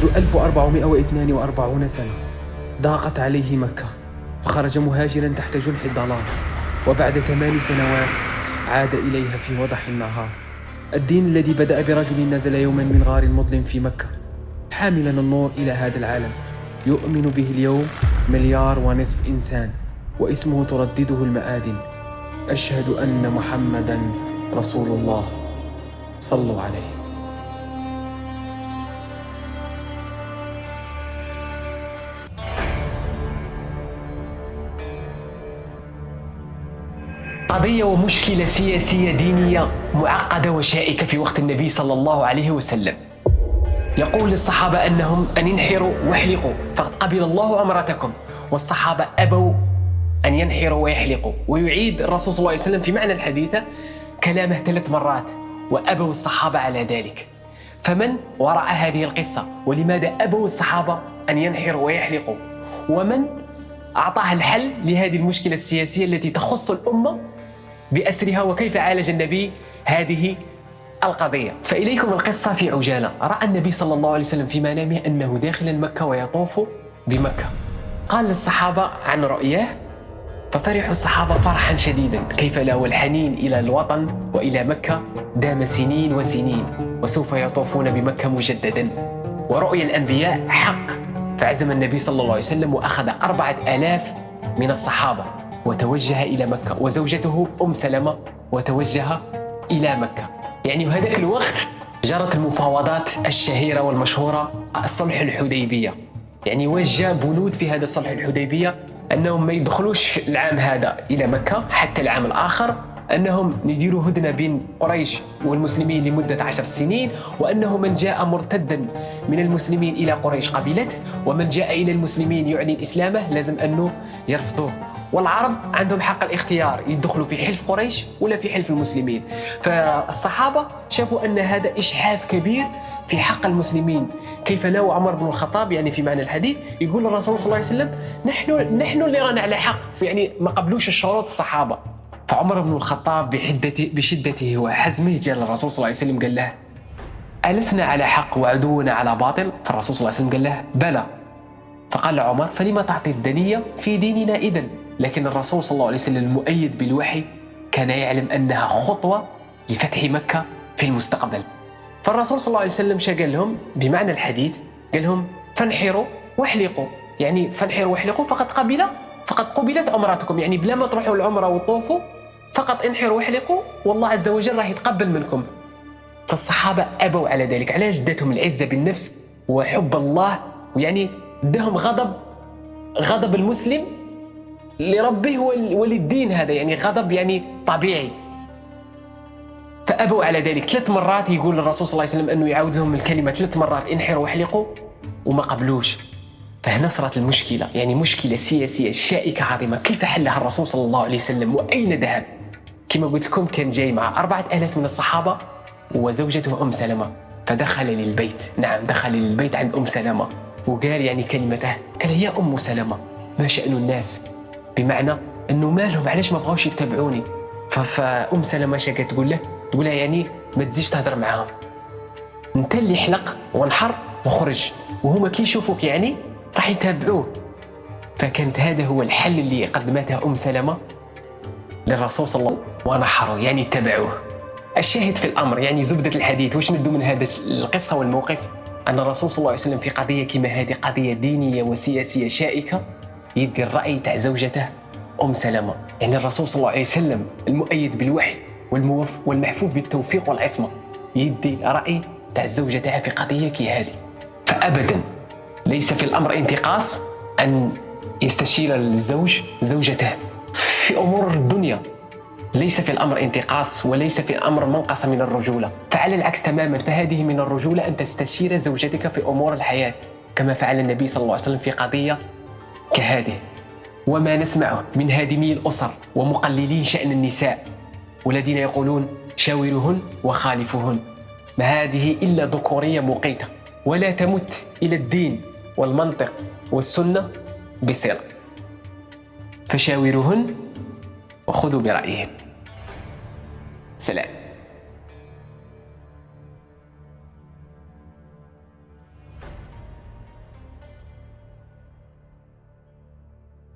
منذ 1442 سنة ضاقت عليه مكة فخرج مهاجرا تحت جنح الضلال وبعد ثمان سنوات عاد إليها في وضح النهار. الدين الذي بدأ برجل نزل يوما من غار مظلم في مكة حاملا النور إلى هذا العالم. يؤمن به اليوم مليار ونصف إنسان واسمه تردده المآدن أشهد أن محمدا رسول الله. صلوا عليه. قضية ومشكلة سياسية دينية معقدة وشائكة في وقت النبي صلى الله عليه وسلم. يقول للصحابة أنهم أن ينحروا واحلقوا فقد قبل الله عمرتكم والصحابة أبوا أن ينحروا ويحلقوا. ويعيد الرسول صلى الله عليه وسلم في معنى الحديثة كلامه ثلاث مرات وأبوا الصحابة على ذلك. فمن وراء هذه القصة؟ ولماذا أبوا الصحابة أن ينحروا ويحلقوا؟ ومن أعطاها الحل لهذه المشكلة السياسية التي تخص الأمة؟ بأسرها وكيف عالج النبي هذه القضية. فإليكم القصة في عجالة. رأى النبي صلى الله عليه وسلم في منامه أنه داخل مكة ويطوف بمكة. قال للصحابة عن رؤياه ففرحوا الصحابة فرحا شديدا. كيف لا والحنين إلى الوطن وإلى مكة دام سنين وسنين وسوف يطوفون بمكة مجددا. ورؤيا الأنبياء حق فعزم النبي صلى الله عليه وسلم وأخذ أربعة آلاف من الصحابة. وتوجه إلى مكة وزوجته أم سلمة وتوجه إلى مكة. يعني بهذاك الوقت جرت المفاوضات الشهيرة والمشهورة الصلح الحديبية. يعني وجه بنود في هذا الصلح الحديبية أنهم ما يدخلوش العام هذا إلى مكة حتى العام الآخر أنهم يديروا هدنة بين قريش والمسلمين لمدة عشر سنين وأنه من جاء مرتدا من المسلمين إلى قريش قبلته ومن جاء إلى المسلمين يعلن إسلامه لازم أنه يرفضوه. والعرب عندهم حق الاختيار يدخلوا في حلف قريش ولا في حلف المسلمين. فالصحابة شافوا أن هذا إشحاف كبير في حق المسلمين. كيف نوى عمر بن الخطاب يعني في معنى الحديث يقول الرسول صلى الله عليه وسلم نحن نحن اللي رانا على حق. يعني ما قبلوش الشروط الصحابة. فعمر بن الخطاب بحدته بشدته وحزمه جاء للرسول صلى الله عليه وسلم قال له ألسنا على حق وعدونا على باطل؟ فالرسول صلى الله عليه وسلم قال له بلى. فقال عمر فلما تعطي الدنية في ديننا إذن؟ لكن الرسول صلى الله عليه وسلم المؤيد بالوحي كان يعلم أنها خطوة لفتح مكة في المستقبل. فالرسول صلى الله عليه وسلم شا قال لهم بمعنى الحديث قال لهم فانحروا واحلقوا. يعني فانحروا واحلقوا فقد قبل فقد قبلت عمرتكم يعني بلا ما تروحوا العمرة وتطوفوا فقط انحروا واحلقوا والله عز وجل راح يتقبل منكم. فالصحابة أبوا على ذلك علاش داتهم العزة بالنفس وحب الله. ويعني دهم غضب غضب المسلم لربه وللدين هذا يعني غضب يعني طبيعي. فأبوا على ذلك. ثلاث مرات يقول الرسول صلى الله عليه وسلم أنه يعاود لهم الكلمة ثلاث مرات انحروا واحلقوا وما قبلوش. فهنا صارت المشكلة يعني مشكلة سياسية شائكة عظيمة. كيف حلها الرسول صلى الله عليه وسلم؟ وأين ذهب؟ كما قلت لكم كان جاي مع أربعة ألاف من الصحابة وزوجته أم سلمة. فدخل للبيت. نعم دخل للبيت عند أم سلمة. وقال يعني كلمته قال يا أم سلمة. ما شأن الناس؟ بمعنى أنه مالهم علاش ما بغاوش يتبعوني؟ فأم سلمة شاكت تقول له؟ تقول له يعني ما تزيش تهضر معاهم. أنت اللي حلق وانحر وخرج وهما كي يشوفوك يعني راح يتابعوه. فكانت هذا هو الحل اللي قدمته أم سلمة للرسول صلى الله عليه وسلم. ونحروا يعني اتبعوه. الشاهد في الأمر يعني زبدة الحديث واش ندو من هذا القصة والموقف؟ أن الرسول صلى الله عليه وسلم في قضية كما هذه قضية دينية وسياسية شائكة. يدي الرأي تاع زوجته أم سلمة. يعني الرسول صلى الله عليه وسلم المؤيد بالوحي والموف والمحفوف بالتوفيق والعصمة. يدي رأي تاع تاعها في قضية كي هذه. فابدا ليس في الأمر انتقاص أن يستشير الزوج زوجته. في أمور الدنيا ليس في الأمر انتقاص وليس في الأمر منقصه من الرجولة. فعلى العكس تماما فهذه من الرجولة أن تستشير زوجتك في أمور الحياة كما فعل النبي صلى الله عليه وسلم في قضية كهذه وما نسمعه من هادمي الأسر ومقللين شأن النساء والذين يقولون شاورهن وخالفهن ما هذه إلا ذكورية مقيته ولا تمت إلى الدين والمنطق والسنة بصلة فشاورهن وخذوا برأيهم سلام.